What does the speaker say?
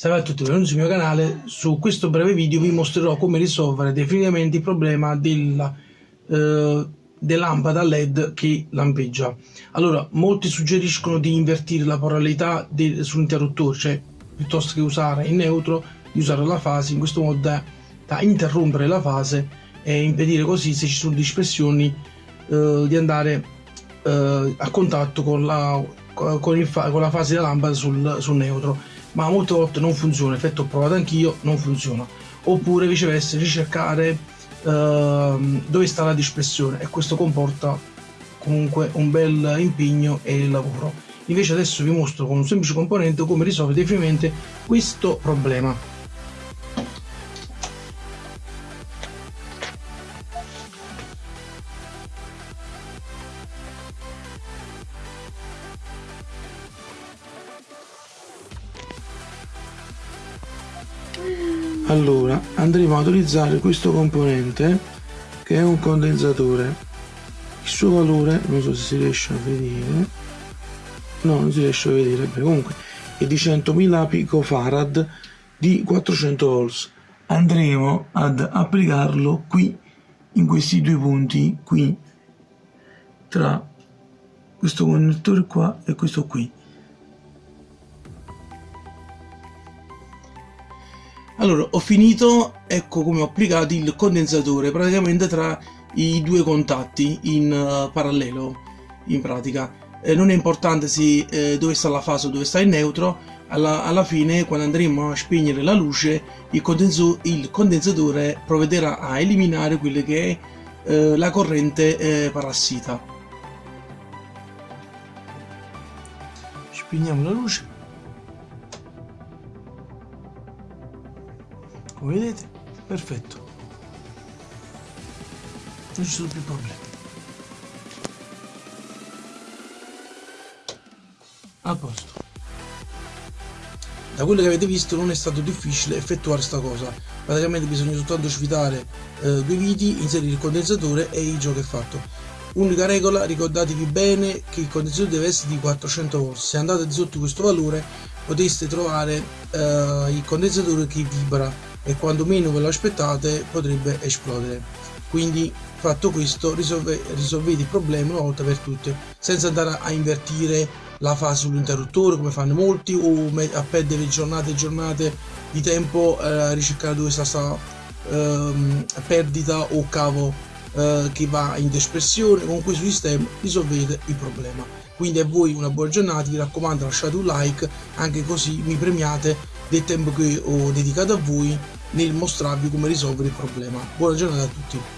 Salve a tutti, benvenuti sul mio canale. Su questo breve video vi mostrerò come risolvere definitivamente il problema della, eh, della lampada LED che lampeggia. Allora, molti suggeriscono di invertire la polarità sull'interruttore, cioè piuttosto che usare in neutro, di usare la fase, in questo modo da, da interrompere la fase e impedire così, se ci sono dispersioni, eh, di andare eh, a contatto con la, con, il, con la fase della lampada sul, sul neutro ma molte volte non funziona, effetto ho provato anch'io, non funziona. Oppure viceversa ricercare uh, dove sta la dispersione e questo comporta comunque un bel impegno e lavoro. Invece adesso vi mostro con un semplice componente come risolvere definitivamente questo problema. Allora andremo ad utilizzare questo componente che è un condensatore il suo valore non so se si riesce a vedere. No non si riesce a vedere Beh, comunque è di 100.000 picofarad di 400 volts. Andremo ad applicarlo qui in questi due punti qui tra questo connettore qua e questo qui allora ho finito ecco come ho applicato il condensatore praticamente tra i due contatti in uh, parallelo in pratica. Eh, non è importante se eh, dove sta la fase o dove sta il neutro alla, alla fine quando andremo a spegnere la luce il, condenso, il condensatore provvederà a eliminare quelle che è eh, la corrente eh, parassita. Spegniamo la luce come vedete? Perfetto. Non ci sono più problemi. A posto. Da quello che avete visto non è stato difficile effettuare questa cosa. Praticamente bisogna soltanto svitare eh, due viti inserire il condensatore e il gioco è fatto. Unica regola ricordatevi bene che il condensatore deve essere di 400 volt se andate sotto questo valore potreste trovare eh, il condensatore che vibra e quando meno ve lo aspettate potrebbe esplodere. Quindi fatto questo risolve, risolvete il problema una volta per tutte senza andare a invertire la fase sull'interruttore come fanno molti o a perdere giornate e giornate di tempo eh, a ricercare dove sta questa ehm, perdita o cavo eh, che va in dispersione con questo sistema risolvete il problema quindi a voi una buona giornata vi raccomando lasciate un like anche così mi premiate del tempo che ho dedicato a voi nel mostrarvi come risolvere il problema. Buona giornata a tutti!